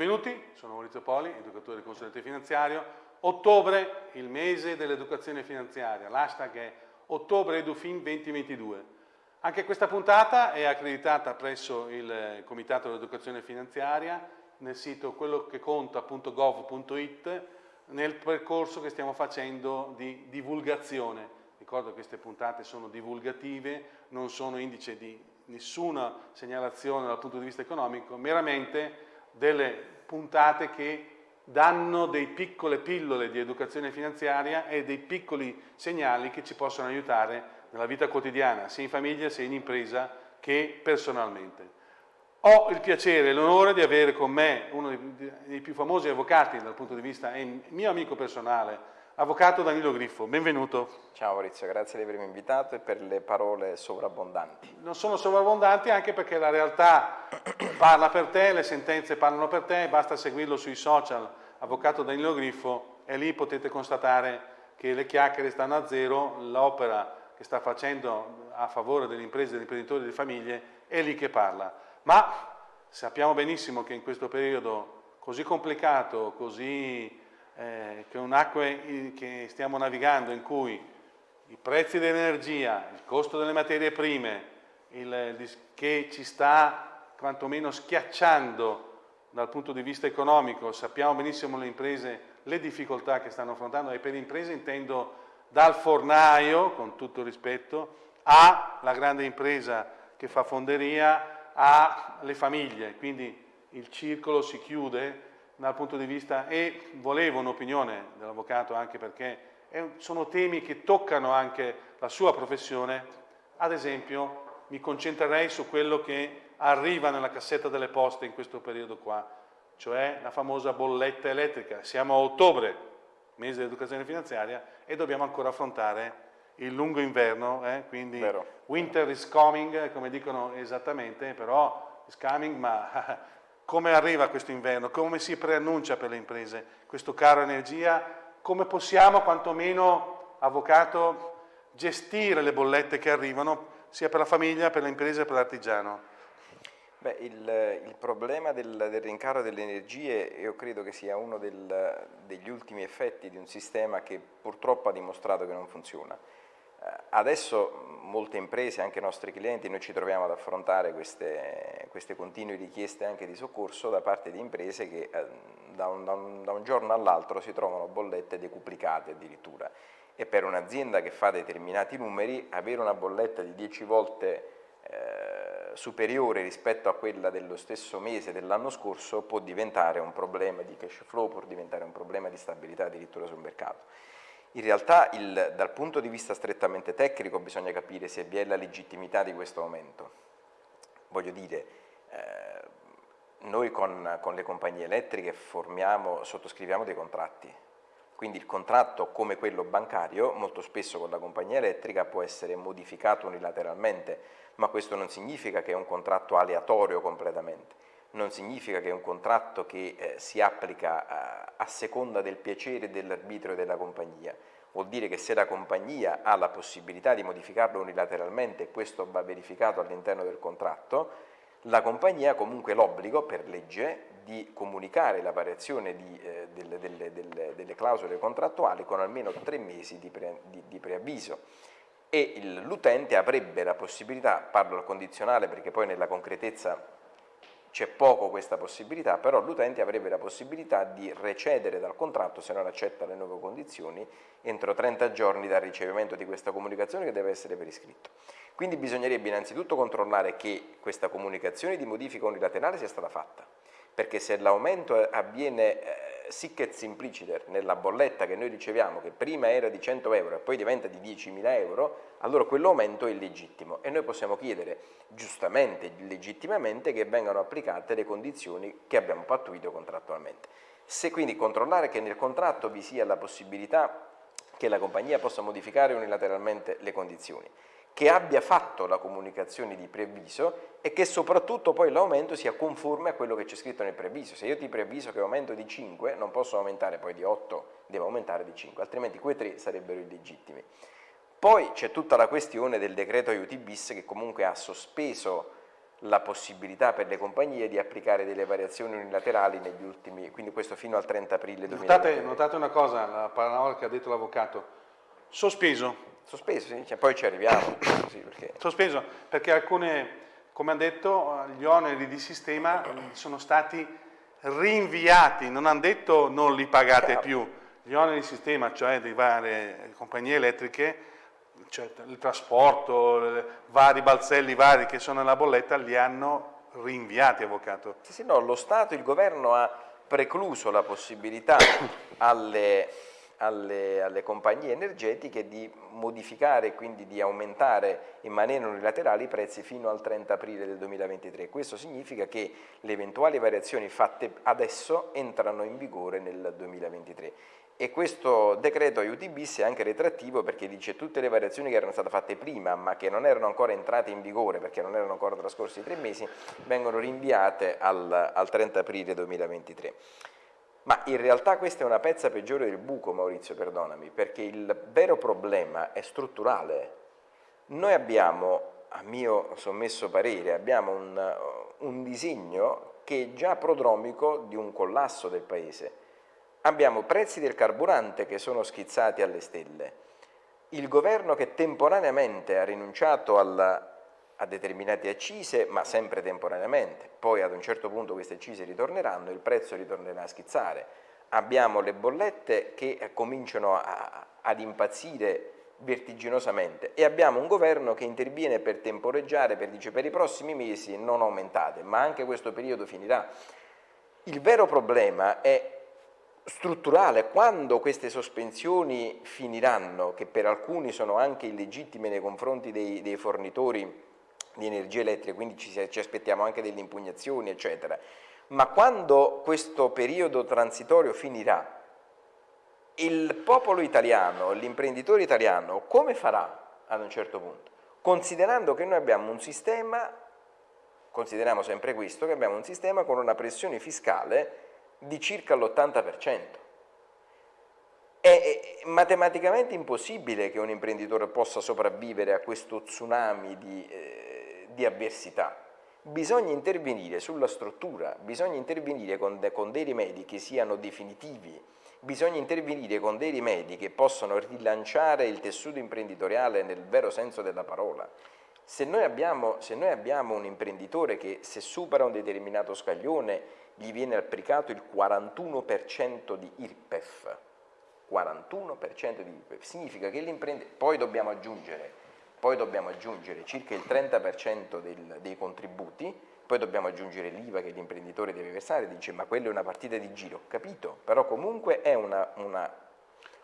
giovani, educatore del consulente finanziario. Ottobre, il mese dell'educazione finanziaria, l'hashtag è ottobre edufin 2022. Anche questa puntata è accreditata presso il Comitato dell'Educazione Finanziaria nel sito quellocheconta.gov.it nel percorso che stiamo facendo di divulgazione. Ricordo che queste puntate sono divulgative, non sono indice di nessuna segnalazione dal punto di vista economico, meramente delle puntate che danno dei piccole pillole di educazione finanziaria e dei piccoli segnali che ci possono aiutare nella vita quotidiana, sia in famiglia, sia in impresa, che personalmente. Ho il piacere e l'onore di avere con me uno dei più famosi avvocati dal punto di vista, è mio amico personale, Avvocato Danilo Griffo, benvenuto. Ciao Maurizio, grazie di avermi invitato e per le parole sovrabbondanti. Non sono sovrabbondanti anche perché la realtà parla per te, le sentenze parlano per te, basta seguirlo sui social, Avvocato Danilo Griffo, e lì potete constatare che le chiacchiere stanno a zero, l'opera che sta facendo a favore delle imprese, degli imprenditori e delle famiglie è lì che parla. Ma sappiamo benissimo che in questo periodo così complicato, così eh, che un'acque che stiamo navigando in cui i prezzi dell'energia, il costo delle materie prime, il, che ci sta quantomeno schiacciando dal punto di vista economico, sappiamo benissimo le imprese, le difficoltà che stanno affrontando e per imprese intendo dal fornaio, con tutto rispetto, alla grande impresa che fa fonderia, alle famiglie, quindi il circolo si chiude dal punto di vista e volevo un'opinione dell'avvocato anche perché sono temi che toccano anche la sua professione, ad esempio mi concentrerei su quello che arriva nella cassetta delle poste in questo periodo qua, cioè la famosa bolletta elettrica. Siamo a ottobre, mese dell'educazione finanziaria, e dobbiamo ancora affrontare il lungo inverno, eh? quindi Vero. winter is coming, come dicono esattamente, però is coming, ma come arriva questo inverno, come si preannuncia per le imprese questo caro energia, come possiamo quantomeno, avvocato, gestire le bollette che arrivano sia per la famiglia, per le imprese e per l'artigiano. Beh, il, il, problema del, del rincaro delle energie io credo che sia uno del, degli ultimi effetti di un sistema che purtroppo ha dimostrato che non funziona. Eh, adesso molte imprese, anche i nostri clienti, noi ci troviamo ad affrontare queste, queste continue richieste anche di soccorso da parte di imprese che eh, da, un, da, un, da un giorno all'altro si trovano bollette decuplicate addirittura e per un'azienda che fa determinati numeri avere una bolletta di 10 volte eh, superiore rispetto a quella dello stesso mese dell'anno scorso può diventare un problema di cash flow, può diventare un problema di stabilità addirittura sul mercato. In realtà il, dal punto di vista strettamente tecnico bisogna capire se vi è la legittimità di questo aumento. Voglio dire, eh, noi con, con, le compagnie elettriche formiamo, sottoscriviamo dei contratti, quindi il contratto come quello bancario molto spesso con la compagnia elettrica può essere modificato unilateralmente, ma questo non significa che è un contratto aleatorio completamente non significa che è un contratto che eh, si applica a, seconda del piacere e dell'arbitrio della compagnia, vuol dire che se la compagnia ha la possibilità di modificarlo unilateralmente e questo va verificato all'interno del contratto, la compagnia ha comunque l'obbligo per legge di comunicare la variazione di, eh, delle, delle, delle, delle, clausole contrattuali con almeno tre mesi di, pre, di, di preavviso. E l'utente avrebbe la possibilità, parlo al condizionale perché poi nella concretezza c'è poco questa possibilità, però l'utente avrebbe la possibilità di recedere dal contratto se non accetta le nuove condizioni entro 30 giorni dal ricevimento di questa comunicazione che deve essere per iscritto. Quindi bisognerebbe innanzitutto controllare che questa comunicazione di modifica unilaterale sia stata fatta, perché se l'aumento avviene sic et simpliciter nella bolletta che noi riceviamo, che prima era di 100 euro e poi diventa di 10.000 euro, allora quell'aumento è illegittimo e noi possiamo chiedere giustamente, legittimamente, che vengano applicate le condizioni che abbiamo pattuito contrattualmente. Se quindi controllare che nel contratto vi sia la possibilità che la compagnia possa modificare unilateralmente le condizioni, che abbia fatto la comunicazione di preavviso e che soprattutto poi l'aumento sia conforme a quello che c'è scritto nel preavviso. Se io ti preavviso che aumento di 5, non posso aumentare poi di 8, devo aumentare di 5, altrimenti quei 3 sarebbero illegittimi. Poi c'è tutta la questione del decreto aiuti bis che comunque ha sospeso la possibilità per le compagnie di applicare delle variazioni unilaterali negli ultimi, quindi questo fino al 30 aprile 2020. Notate, notate una cosa, la parola che ha detto l'avvocato, sospeso. Sospeso, sì, cioè, poi ci arriviamo. sì, perché... Sospeso, perché alcune, come ha detto, gli oneri di sistema sono stati rinviati, non hanno detto non li pagate Chiaro. più, gli oneri di sistema, cioè di varie compagnie elettriche, cioè il trasporto, vari balzelli vari che sono nella bolletta, li hanno rinviati, avvocato. Sì, sì, no, lo Stato, il governo ha precluso la possibilità alle, alle, alle, compagnie energetiche di modificare quindi di aumentare in maniera unilaterale i prezzi fino al 30 aprile del 2023. Questo significa che le eventuali variazioni fatte adesso entrano in vigore nel 2023 e questo decreto aiuti bis è anche retrattivo perché dice tutte le variazioni che erano state fatte prima ma che non erano ancora entrate in vigore perché non erano ancora trascorsi tre mesi vengono rinviate al, al 30 aprile 2023. Ma in realtà questa è una pezza peggiore del buco, Maurizio, perdonami, perché il vero problema è strutturale. Noi abbiamo, a mio sommesso parere, abbiamo un, un disegno che è già prodromico di un collasso del Paese abbiamo prezzi del carburante che sono schizzati alle stelle, il governo che temporaneamente ha rinunciato alla, a determinate accise, ma sempre temporaneamente, poi ad un certo punto queste accise ritorneranno e il prezzo ritornerà a schizzare. Abbiamo le bollette che cominciano a, ad impazzire vertiginosamente e abbiamo un governo che interviene per temporeggiare, per dice per i prossimi mesi non aumentate, ma anche questo periodo finirà. Il vero problema è strutturale, quando queste sospensioni finiranno, che per alcuni sono anche illegittime nei confronti dei, dei fornitori di energia elettrica, quindi ci, ci aspettiamo anche delle impugnazioni, eccetera, ma quando questo periodo transitorio finirà, il popolo italiano, l'imprenditore italiano, come farà ad un certo punto? Considerando che noi abbiamo un sistema, consideriamo sempre questo, che abbiamo un sistema con una pressione fiscale di circa l'80%. È matematicamente impossibile che un imprenditore possa sopravvivere a questo tsunami di, eh, di avversità. Bisogna intervenire sulla struttura, bisogna intervenire con, de, con dei rimedi che siano definitivi, bisogna intervenire con dei rimedi che possano rilanciare il tessuto imprenditoriale nel vero senso della parola. Se noi abbiamo, se noi abbiamo un imprenditore che se supera un determinato scaglione gli viene applicato il 41% di IRPEF, 41% di IRPEF, significa che l'imprenditore, poi dobbiamo aggiungere, poi dobbiamo aggiungere circa il 30% del, dei contributi, poi dobbiamo aggiungere l'IVA che l'imprenditore deve versare, dice ma quella è una partita di giro, capito, però comunque è una, una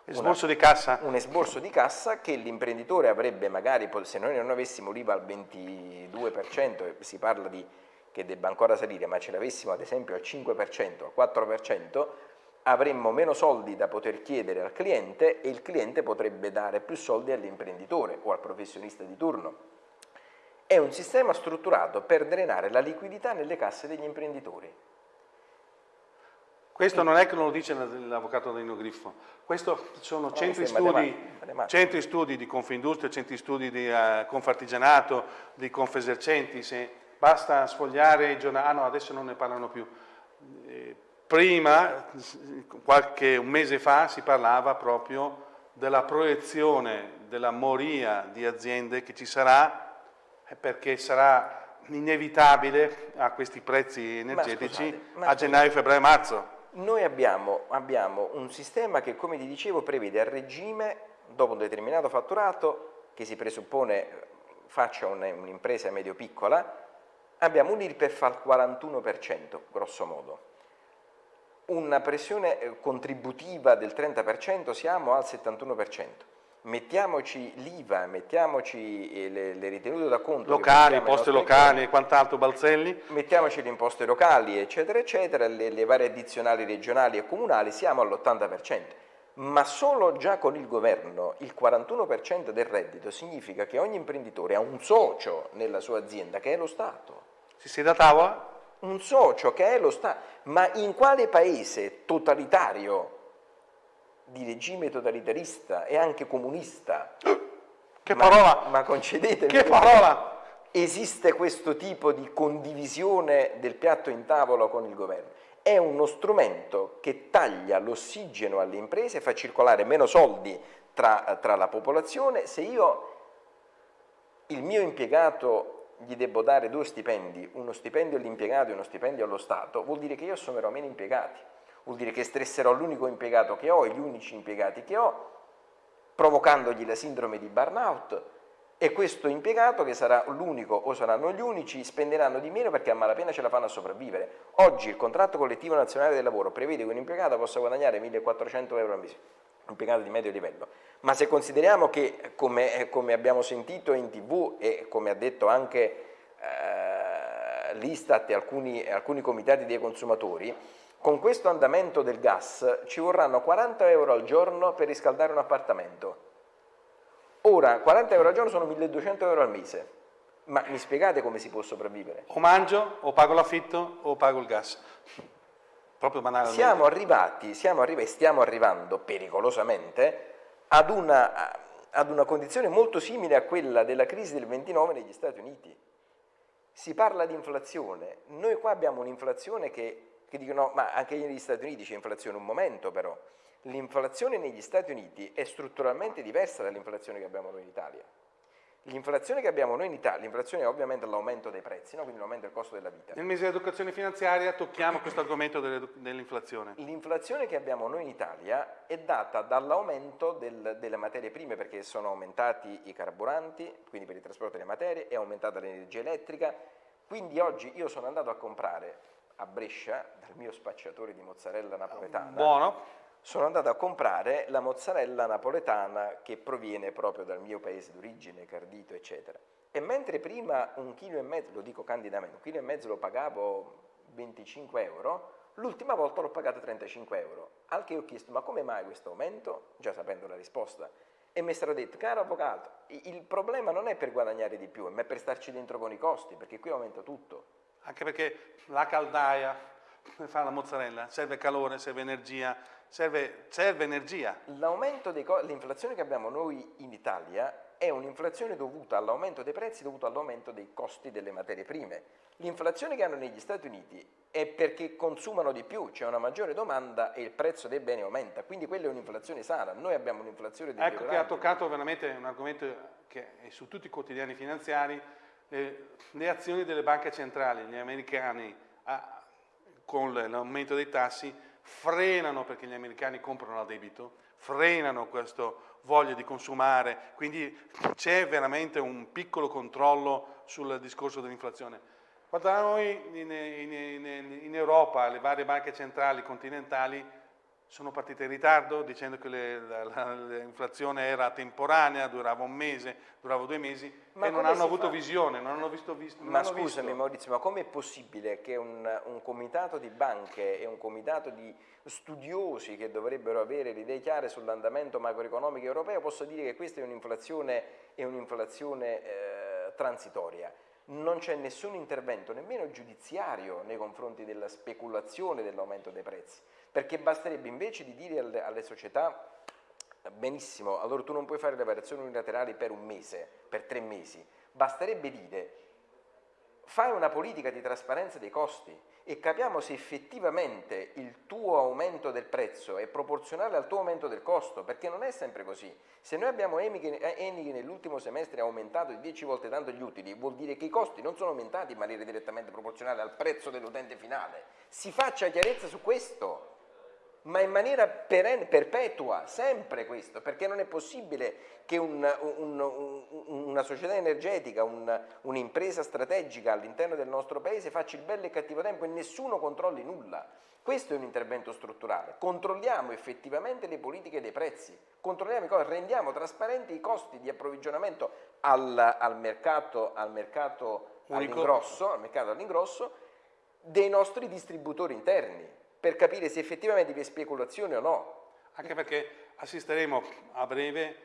Esborso una, di cassa? Un esborso di cassa che l'imprenditore avrebbe magari, se noi non avessimo l'IVA al 22%, si parla di che debba ancora salire, ma ce l'avessimo ad esempio al 5%, al 4%, avremmo meno soldi da poter chiedere al cliente e il cliente potrebbe dare più soldi all'imprenditore o al professionista di turno. È un sistema strutturato per drenare la liquidità nelle casse degli imprenditori. Questo non è che lo dice l'avvocato Danilo Griffo, questo sono centri, studi, centri studi di Confindustria, centri studi di uh, Confartigianato, di Confesercenti, se basta sfogliare i giornali, ah no adesso non ne parlano più, prima, qualche un mese fa, si parlava proprio della proiezione della moria di aziende che ci sarà perché sarà inevitabile a questi prezzi energetici ma scusate, ma a gennaio, febbraio marzo. Noi abbiamo, abbiamo, un sistema che, come vi dicevo, prevede a regime, dopo un determinato fatturato, che si presuppone faccia un'impresa medio-piccola, abbiamo un IRPEF al 41%, grosso modo. Una pressione eh, contributiva del 30%, siamo al 71%. Mettiamoci l'IVA, mettiamoci eh, le, le, ritenute da conto. Locali, imposte locali e quant'altro, Balzelli. Mettiamoci le imposte locali, eccetera, eccetera, le, le varie addizionali regionali e comunali, siamo all'80% ma solo già con il governo il 41% del reddito significa che ogni imprenditore ha un socio nella sua azienda che è lo Stato. Si siede a tavola? Un socio che è lo Stato. Ma in quale paese totalitario, di regime totalitarista e anche comunista? Che parola! Ma concedetemi. Che parola! esiste questo tipo di condivisione del piatto in tavola con il governo. È uno strumento che taglia l'ossigeno alle imprese, fa circolare meno soldi tra, tra la popolazione. Se io il mio impiegato gli devo dare due stipendi, uno stipendio all'impiegato e uno stipendio allo Stato, vuol dire che io assumerò meno impiegati, vuol dire che stresserò l'unico impiegato che ho e gli unici impiegati che ho, provocandogli la sindrome di burnout e questo impiegato che sarà l'unico o saranno gli unici spenderanno di meno perché a malapena ce la fanno a sopravvivere. Oggi il contratto collettivo nazionale del lavoro prevede che un impiegato possa guadagnare 1400 euro al mese, impiegato di medio livello, ma se consideriamo che come, come abbiamo sentito in tv e come ha detto anche eh, l'Istat e alcuni, alcuni comitati dei consumatori, con questo andamento del gas ci vorranno 40 euro al giorno per riscaldare un appartamento Ora, 40 euro al giorno sono 1200 euro al mese, ma mi spiegate come si può sopravvivere? O mangio, o pago l'affitto, o pago il gas. Proprio banalmente. Siamo arrivati, siamo arrivati, stiamo arrivando pericolosamente ad una, ad una condizione molto simile a quella della crisi del 29 negli Stati Uniti. Si parla di inflazione, noi qua abbiamo un'inflazione che, che dicono, ma anche negli Stati Uniti c'è inflazione, un momento però, L'inflazione negli Stati Uniti è strutturalmente diversa dall'inflazione che abbiamo noi in Italia. L'inflazione che abbiamo noi in Italia, l'inflazione è ovviamente l'aumento dei prezzi, no? quindi l'aumento del costo della vita. Nel mese di educazione finanziaria tocchiamo questo argomento dell'inflazione. L'inflazione che abbiamo noi in Italia è data dall'aumento del, delle materie prime perché sono aumentati i carburanti, quindi per il trasporto delle materie, è aumentata l'energia elettrica, quindi oggi io sono andato a comprare a Brescia dal mio spacciatore di mozzarella napoletana. Buono sono andato a comprare la mozzarella napoletana che proviene proprio dal mio paese d'origine, Cardito, eccetera. E mentre prima un chilo e mezzo, lo dico candidamente, un chilo e mezzo lo pagavo 25 euro, l'ultima volta l'ho pagato 35 euro. Al che ho chiesto, ma come mai questo aumento? Già sapendo la risposta. E mi è detto, caro avvocato, il problema non è per guadagnare di più, ma è per starci dentro con i costi, perché qui aumenta tutto. Anche perché la caldaia per fare la mozzarella serve calore, serve energia, serve, serve energia. L'aumento l'inflazione che abbiamo noi in Italia è un'inflazione dovuta all'aumento dei prezzi, dovuto all'aumento dei costi delle materie prime. L'inflazione che hanno negli Stati Uniti è perché consumano di più, c'è una maggiore domanda e il prezzo dei beni aumenta, quindi quella è un'inflazione sana, noi abbiamo un'inflazione di Ecco che ha toccato veramente un argomento che è su tutti i quotidiani finanziari, le, le azioni delle banche centrali, gli americani a, con l'aumento dei tassi frenano perché gli americani comprano a debito, frenano questo voglia di consumare, quindi c'è veramente un piccolo controllo sul discorso dell'inflazione. Quanto a noi in, in, in, in Europa, le varie banche centrali continentali sono partite in ritardo dicendo che l'inflazione era temporanea, durava un mese, durava due mesi ma e non hanno avuto fa? visione, non hanno visto... visto ma scusami visto. Maurizio, ma com'è possibile che un, un, comitato di banche e un comitato di studiosi che dovrebbero avere le idee chiare sull'andamento macroeconomico europeo possa dire che questa è un'inflazione un eh, transitoria? non c'è nessun intervento, nemmeno giudiziario, nei confronti della speculazione dell'aumento dei prezzi, perché basterebbe invece di dire alle, alle società benissimo, allora tu non puoi fare le variazioni unilaterali per un mese, per tre mesi, basterebbe dire fai una politica di trasparenza dei costi e capiamo se effettivamente il tuo aumento del prezzo è proporzionale al tuo aumento del costo, perché non è sempre così. Se noi abbiamo Eni che nell'ultimo semestre ha aumentato di 10 volte tanto gli utili, vuol dire che i costi non sono aumentati in maniera direttamente proporzionale al prezzo dell'utente finale. Si faccia chiarezza su questo ma in maniera perenne, perpetua, sempre questo, perché non è possibile che un, un, un, una società energetica, un'impresa strategica all'interno del nostro paese faccia il bello e il cattivo tempo e nessuno controlli nulla. Questo è un intervento strutturale. Controlliamo effettivamente le politiche dei prezzi, controlliamo i rendiamo trasparenti i costi di approvvigionamento al, al mercato, al mercato all'ingrosso, al mercato all'ingrosso dei nostri distributori interni per capire se effettivamente vi è speculazione o no. Anche perché assisteremo a breve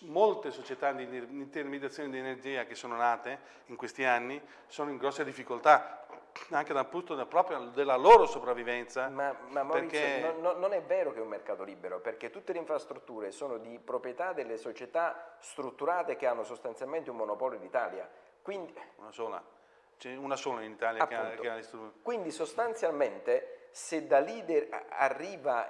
molte società di intermediazione di energia che sono nate in questi anni sono in grosse difficoltà anche dal punto proprio della loro sopravvivenza. Ma, ma Maurizio, perché... non, non, è vero che è un mercato libero, perché tutte le infrastrutture sono di proprietà delle società strutturate che hanno sostanzialmente un monopolio d'Italia. Quindi, una sola, c'è una sola in Italia appunto, che ha, che ha. Quindi sostanzialmente se da lì arriva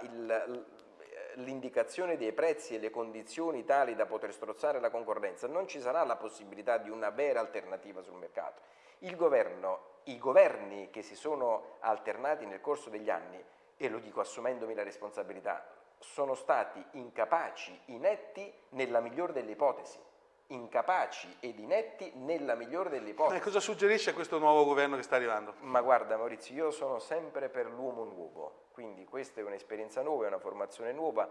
l'indicazione dei prezzi e le condizioni tali da poter strozzare la concorrenza, non ci sarà la possibilità di una vera alternativa sul mercato. Governo, I governi che si sono alternati nel corso degli anni, e lo dico assumendomi la responsabilità, sono stati incapaci, inetti nella migliore delle ipotesi incapaci ed inetti nella migliore delle ipotesi. E cosa suggerisce questo nuovo governo che sta arrivando? Ma guarda Maurizio, io sono sempre per l'uomo nuovo, quindi questa è un'esperienza nuova, è una formazione nuova,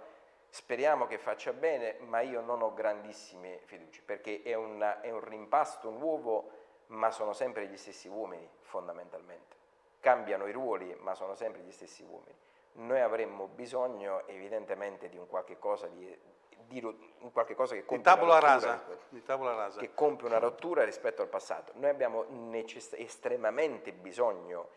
speriamo che faccia bene, ma io non ho grandissime fiducie, perché è, una, è un rimpasto nuovo, ma sono sempre gli stessi uomini, fondamentalmente. Cambiano i ruoli, ma sono sempre gli stessi uomini. Noi avremmo bisogno evidentemente di un qualche cosa di dire un qualche cosa che compie, una rasa, rasa. che compie una rottura rispetto al passato. Noi abbiamo estremamente bisogno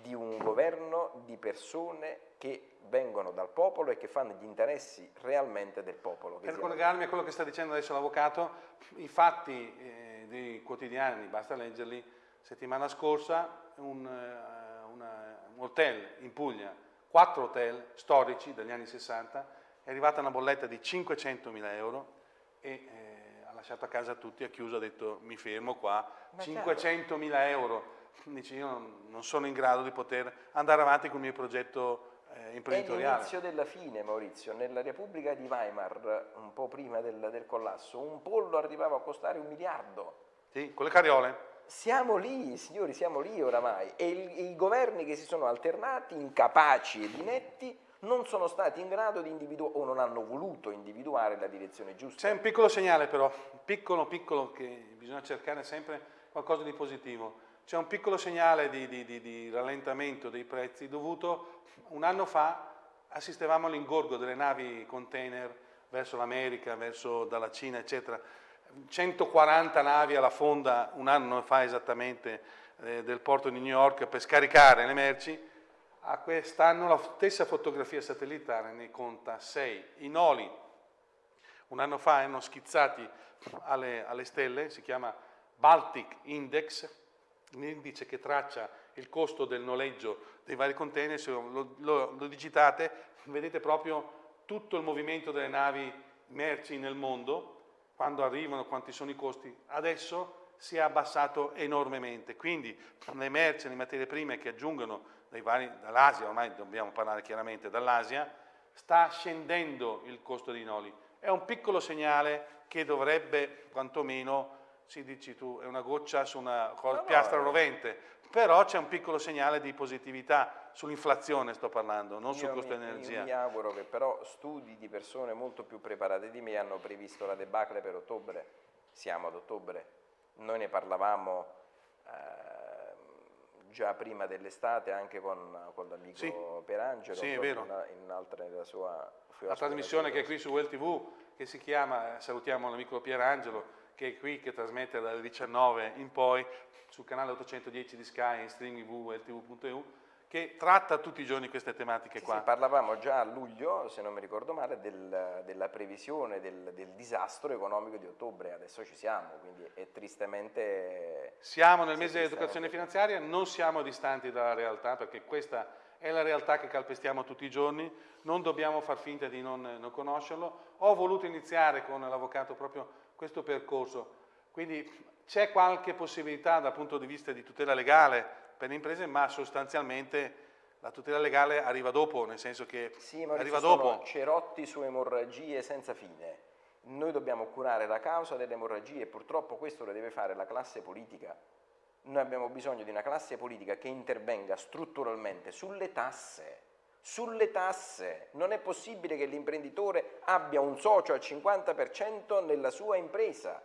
di un governo di persone che vengono dal popolo e che fanno gli interessi realmente del popolo. Per collegarmi a quello che sta dicendo adesso l'avvocato, i fatti eh, dei quotidiani, basta leggerli, settimana scorsa un, uh, una, un hotel in Puglia, quattro hotel storici degli anni 60, è arrivata una bolletta di 500.000 euro e eh, ha lasciato a casa tutti, ha chiuso, ha detto mi fermo qua, 500.000 euro. Dice io non sono in grado di poter andare avanti con il mio progetto eh, imprenditoriale. È l'inizio della fine Maurizio, nella Repubblica di Weimar, un po' prima del, del collasso, un pollo arrivava a costare un miliardo. Sì, con le carriole. Siamo lì, signori, siamo lì oramai e i governi che si sono alternati, incapaci ed inetti, non sono stati in grado di individuare o non hanno voluto individuare la direzione giusta. C'è un piccolo segnale però, piccolo piccolo che bisogna cercare sempre qualcosa di positivo. C'è un piccolo segnale di, di, di, di, rallentamento dei prezzi dovuto un anno fa assistevamo all'ingorgo delle navi container verso l'America, verso dalla Cina eccetera. 140 navi alla fonda un anno fa esattamente eh, del porto di New York per scaricare le merci a quest'anno la stessa fotografia satellitare ne conta 6. I noli un anno fa erano schizzati alle, alle stelle, si chiama Baltic Index, l'indice che traccia il costo del noleggio dei vari container, se lo, lo, lo digitate vedete proprio tutto il movimento delle navi merci nel mondo, quando arrivano, quanti sono i costi. Adesso si è abbassato enormemente, quindi le merci, le materie prime che aggiungono dall'Asia, ormai dobbiamo parlare chiaramente dall'Asia, sta scendendo il costo dei noli. È un piccolo segnale che dovrebbe, quantomeno, si dici tu, è una goccia su una no, piastra no, rovente, però c'è un piccolo segnale di positività sull'inflazione sto parlando, non sul costo dell'energia. Io mi auguro che però studi di persone molto più preparate di me hanno previsto la debacle per ottobre, siamo ad ottobre, noi ne parlavamo eh, già prima dell'estate anche con, con l'amico sì. Perangelo sì, in, in un'altra della sua, sua La trasmissione che è qui su Well TV che si chiama, salutiamo l'amico Pierangelo che è qui che trasmette dalle 19 in poi sul canale 810 di Sky in streaming www.ltv.eu che tratta tutti i giorni queste tematiche sì, qua. Sì, parlavamo già a luglio, se non mi ricordo male, del, della previsione del, del, disastro economico di ottobre, adesso ci siamo, quindi è tristemente... Siamo nel mese dell'educazione finanziaria, non siamo distanti dalla realtà, perché questa è la realtà che calpestiamo tutti i giorni, non dobbiamo far finta di non, non conoscerlo. Ho voluto iniziare con l'avvocato proprio questo percorso, quindi c'è qualche possibilità dal punto di vista di tutela legale, per le imprese, ma sostanzialmente la tutela legale arriva dopo, nel senso che sì, arriva dopo. cerotti su emorragie senza fine. Noi dobbiamo curare la causa delle emorragie e purtroppo questo lo deve fare la classe politica. Noi abbiamo bisogno di una classe politica che intervenga strutturalmente sulle tasse, sulle tasse. Non è possibile che l'imprenditore abbia un socio al 50% nella sua impresa.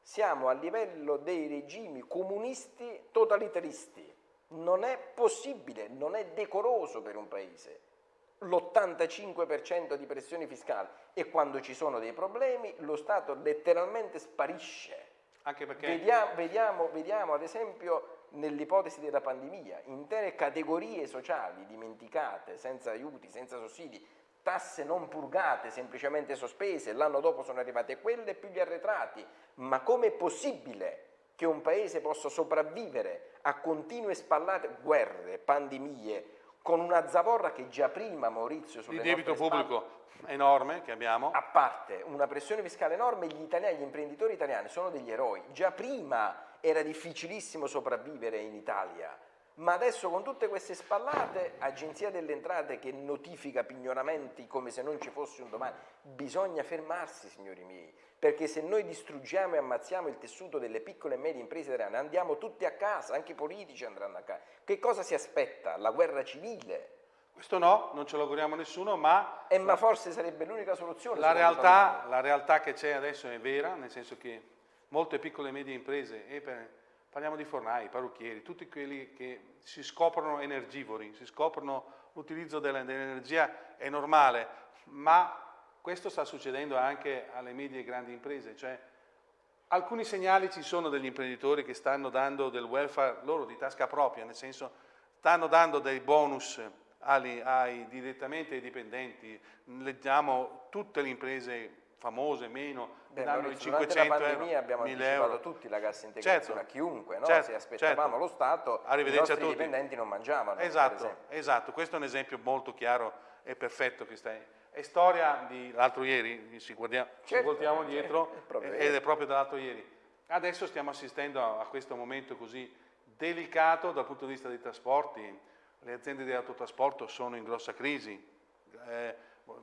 Siamo a livello dei regimi comunisti totalitaristi. Non è possibile, non è decoroso per un paese l'85% di pressione fiscale e quando ci sono dei problemi lo Stato letteralmente sparisce. Anche perché... Vediamo, vediamo, vediamo ad esempio nell'ipotesi della pandemia, intere categorie sociali dimenticate, senza aiuti, senza sussidi, tasse non purgate, semplicemente sospese, l'anno dopo sono arrivate quelle più gli arretrati, ma com'è possibile che un paese possa sopravvivere a continue spallate guerre, pandemie, con una zavorra che già prima Maurizio sulle Il debito pubblico enorme che abbiamo. A parte una pressione fiscale enorme, gli italiani, gli imprenditori italiani sono degli eroi. Già prima era difficilissimo sopravvivere in Italia, ma adesso con tutte queste spallate, Agenzia delle Entrate che notifica pignoramenti come se non ci fosse un domani, bisogna fermarsi signori miei, perché se noi distruggiamo e ammazziamo il tessuto delle piccole e medie imprese italiane, andiamo tutti a casa, anche i politici andranno a casa. Che cosa si aspetta? La guerra civile? Questo no, non ce lo auguriamo nessuno, ma... Eh, ma forse sarebbe l'unica soluzione. La realtà, la realtà, che c'è adesso è vera, nel senso che molte piccole e medie imprese, e per, parliamo di fornai, parrucchieri, tutti quelli che si scoprono energivori, si scoprono l'utilizzo dell'energia è normale, ma questo sta succedendo anche alle medie e grandi imprese, cioè alcuni segnali ci sono degli imprenditori che stanno dando del welfare loro di tasca propria, nel senso stanno dando dei bonus ai, ai, direttamente ai dipendenti, leggiamo tutte le imprese famose, meno, Beh, danno i 500 euro, pandemia abbiamo anticipato euro. tutti la cassa integrazione certo, a chiunque, no? certo, se aspettavamo certo. lo Stato, i nostri dipendenti non mangiavano. Esatto, esatto, questo è un esempio molto chiaro e perfetto che stai è storia di l'altro ieri, ci, guardiamo, certo, ci voltiamo dietro certo, è ed è proprio dall'altro ieri. Adesso stiamo assistendo a, a, questo momento così delicato dal punto di vista dei trasporti, le aziende di autotrasporto sono in grossa crisi, eh,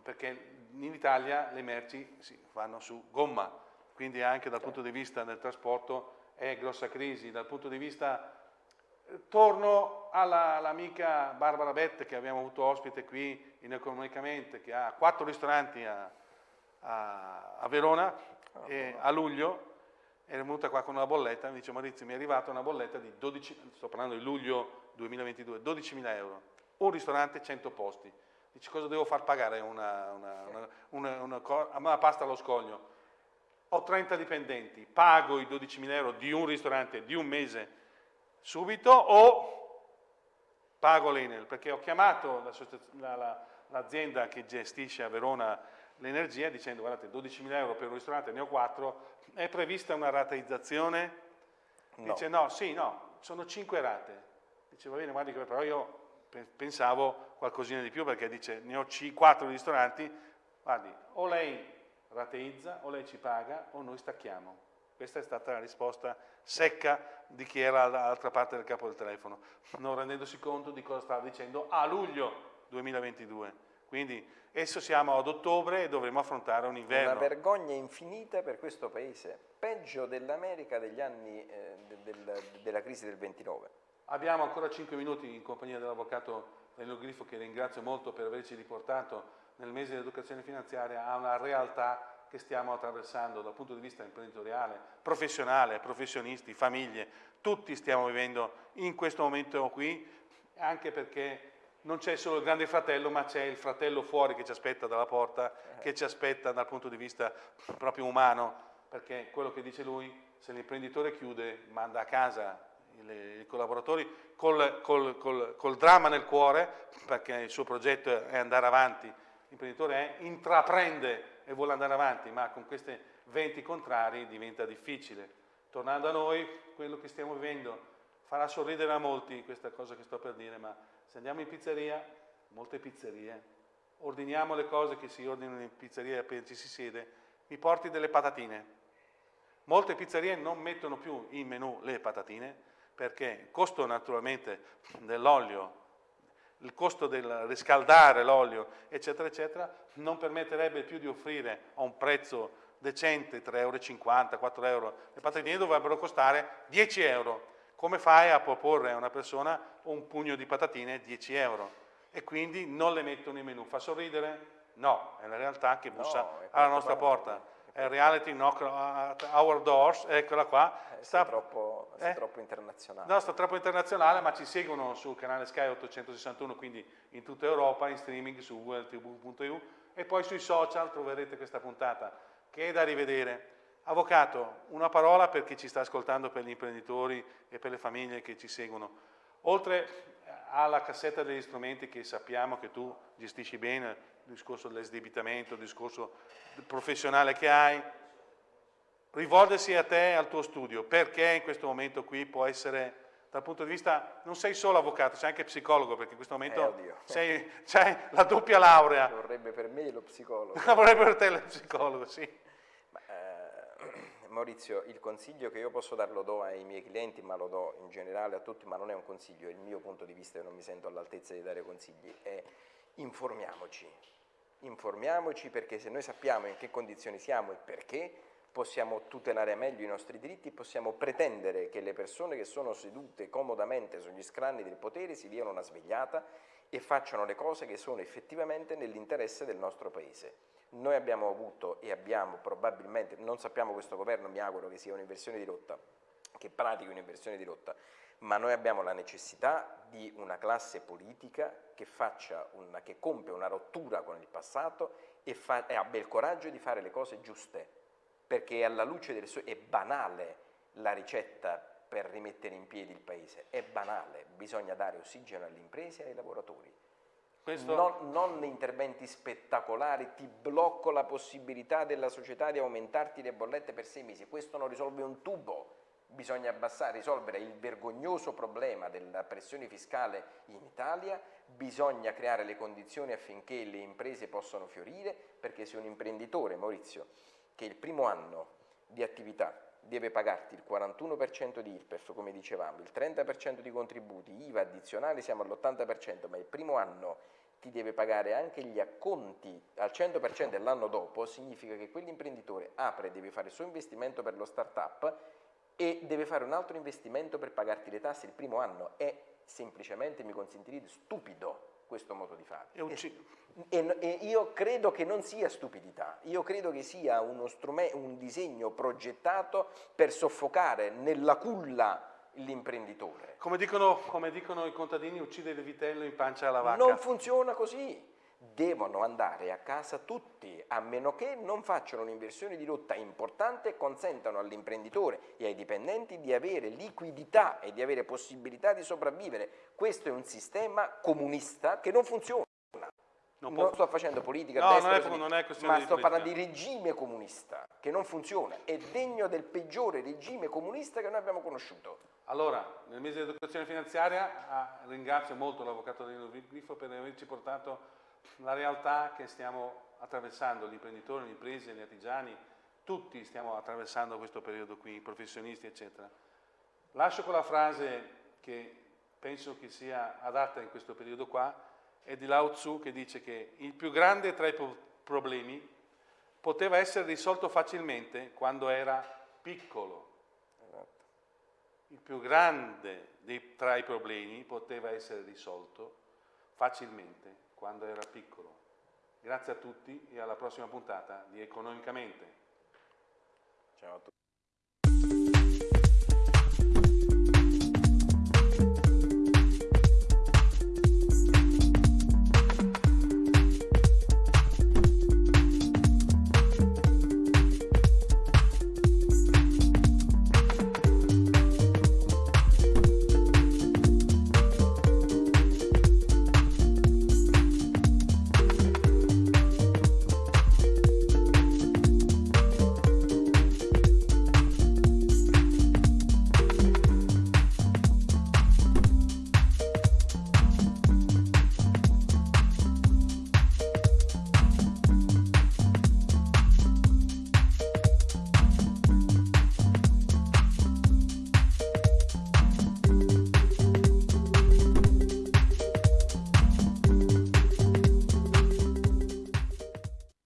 perché in Italia le merci si fanno su gomma, quindi anche dal punto di vista del trasporto è grossa crisi, dal punto di vista Torno all'amica Barbara Bette che abbiamo avuto ospite qui in Economicamente, che ha quattro ristoranti a, a, a Verona oh, e a luglio è venuta qua con una bolletta, mi dice Maurizio mi è arrivata una bolletta di 12, sto parlando di luglio 2022, 12.000 euro, un ristorante 100 posti, dice cosa devo far pagare una, una, una, una, una pasta allo scoglio, ho 30 dipendenti, pago i 12.000 euro di un ristorante di un mese subito o pago l'Enel, perché ho chiamato l'azienda la, la, che gestisce a Verona l'energia dicendo guardate 12.000 euro per un ristorante, ne ho 4, è prevista una rateizzazione? No. Dice no, sì, no, sono 5 rate. Dice va bene, guardi che però io pensavo qualcosina di più perché dice ne ho 4 ristoranti, guardi, o lei rateizza, o lei ci paga, o noi stacchiamo. Questa è stata la risposta secca di chi era dall'altra parte del capo del telefono, non rendendosi conto di cosa stava dicendo a luglio 2022. Quindi adesso siamo ad ottobre e dovremo affrontare un inverno. Una vergogna infinita per questo paese, peggio dell'America degli anni eh, del, della crisi del 29. Abbiamo ancora 5 minuti in compagnia dell'avvocato Danilo Grifo che ringrazio molto per averci riportato nel mese di educazione finanziaria a una realtà che stiamo attraversando dal punto di vista imprenditoriale, professionale, professionisti, famiglie, tutti stiamo vivendo in questo momento qui, anche perché non c'è solo il grande fratello, ma c'è il fratello fuori che ci aspetta dalla porta, che ci aspetta dal punto di vista proprio umano, perché quello che dice lui, se l'imprenditore chiude, manda a casa i collaboratori col, col, col, col dramma nel cuore, perché il suo progetto è andare avanti, l'imprenditore è, intraprende e vuole andare avanti, ma con questi venti contrari diventa difficile. Tornando a noi, quello che stiamo vivendo farà sorridere a molti questa cosa che sto per dire, ma se andiamo in pizzeria, molte pizzerie, ordiniamo le cose che si ordinano in pizzeria appena ci si siede, mi porti delle patatine. Molte pizzerie non mettono più in menù le patatine perché il costo naturalmente dell'olio il costo del riscaldare l'olio, eccetera, eccetera, non permetterebbe più di offrire a un prezzo decente 3,50 euro, 4 euro. Le patatine dovrebbero costare 10 euro. Come fai a proporre a una persona un pugno di patatine 10 euro? E quindi non le mettono in menù. Fa sorridere? No, è la realtà che bussa no, alla nostra porta reality knock at our doors, eccola qua. Eh, sta, troppo, eh? troppo internazionale. No, sta troppo internazionale, ma ci seguono sul canale Sky 861, quindi in tutta Europa, in streaming su wltv.eu e poi sui social troverete questa puntata che è da rivedere. Avvocato, una parola per chi ci sta ascoltando, per gli imprenditori e per le famiglie che ci seguono. Oltre alla cassetta degli strumenti che sappiamo che tu gestisci bene, discorso dell'esdebitamento, il discorso professionale che hai, rivolgersi a te e al tuo studio, perché in questo momento qui può essere dal punto di vista, non sei solo avvocato, sei anche psicologo, perché in questo momento eh, sei, c'hai la doppia laurea. Vorrebbe per me lo psicologo. Vorrebbe per te lo psicologo, sì. Ma, eh, Maurizio, il consiglio che io posso dar lo do ai miei clienti, ma lo do in generale a tutti, ma non è un consiglio, è il mio punto di vista e non mi sento all'altezza di dare consigli, è informiamoci. Informiamoci perché se noi sappiamo in che condizioni siamo e perché, possiamo tutelare meglio i nostri diritti, possiamo pretendere che le persone che sono sedute comodamente sugli scranni del potere si diano una svegliata e facciano le cose che sono effettivamente nell'interesse del nostro Paese. Noi abbiamo avuto e abbiamo probabilmente, non sappiamo questo governo, mi auguro che sia un'inversione di rotta, che pratichi un'inversione di rotta, ma noi abbiamo la necessità di una classe politica che, una, che compie una rottura con il passato e, fa, e abbia il coraggio di fare le cose giuste perché alla luce del sole è banale la ricetta per rimettere in piedi il paese, è banale, bisogna dare ossigeno alle imprese e ai lavoratori. Questo... Non, non, interventi spettacolari, ti blocco la possibilità della società di aumentarti le bollette per sei mesi, questo non risolve un tubo, bisogna abbassare, risolvere il vergognoso problema della pressione fiscale in Italia, bisogna creare le condizioni affinché le imprese possano fiorire, perché se un imprenditore, Maurizio, che il primo anno di attività deve pagarti il 41% di IRPEF, come dicevamo, il 30% di contributi, IVA addizionali siamo all'80%, ma il primo anno ti deve pagare anche gli acconti al 100% dell'anno dopo, significa che quell'imprenditore apre, deve fare il suo investimento per lo start-up e deve fare un altro investimento per pagarti le tasse il primo anno. È semplicemente, mi consentirete, stupido questo modo di fare. E, e, e, io credo che non sia stupidità, io credo che sia uno un disegno progettato per soffocare nella culla l'imprenditore. Come dicono, come dicono i contadini, uccide il vitello in pancia alla vacca. Non funziona così devono andare a casa tutti, a meno che non facciano un'inversione di rotta importante e consentano all'imprenditore e ai dipendenti di avere liquidità e di avere possibilità di sopravvivere. Questo è un sistema comunista che non funziona. Non, non sto facendo politica no, destra, non è, non è ma sto parlando di regime comunista che non funziona, è degno del peggiore regime comunista che noi abbiamo conosciuto. Allora, nel mese di educazione finanziaria ah, ringrazio molto l'avvocato Danilo Grifo per averci portato la realtà che stiamo attraversando, gli imprenditori, le imprese, gli artigiani, tutti stiamo attraversando questo periodo qui, i professionisti, eccetera. Lascio quella frase che penso che sia adatta in questo periodo qua, è di Lao Tzu che dice che il più grande tra i problemi poteva essere risolto facilmente quando era piccolo. Esatto. Il più grande dei, tra i problemi poteva essere risolto facilmente quando era piccolo. Grazie a tutti e alla prossima puntata di Economicamente. Ciao a tutti.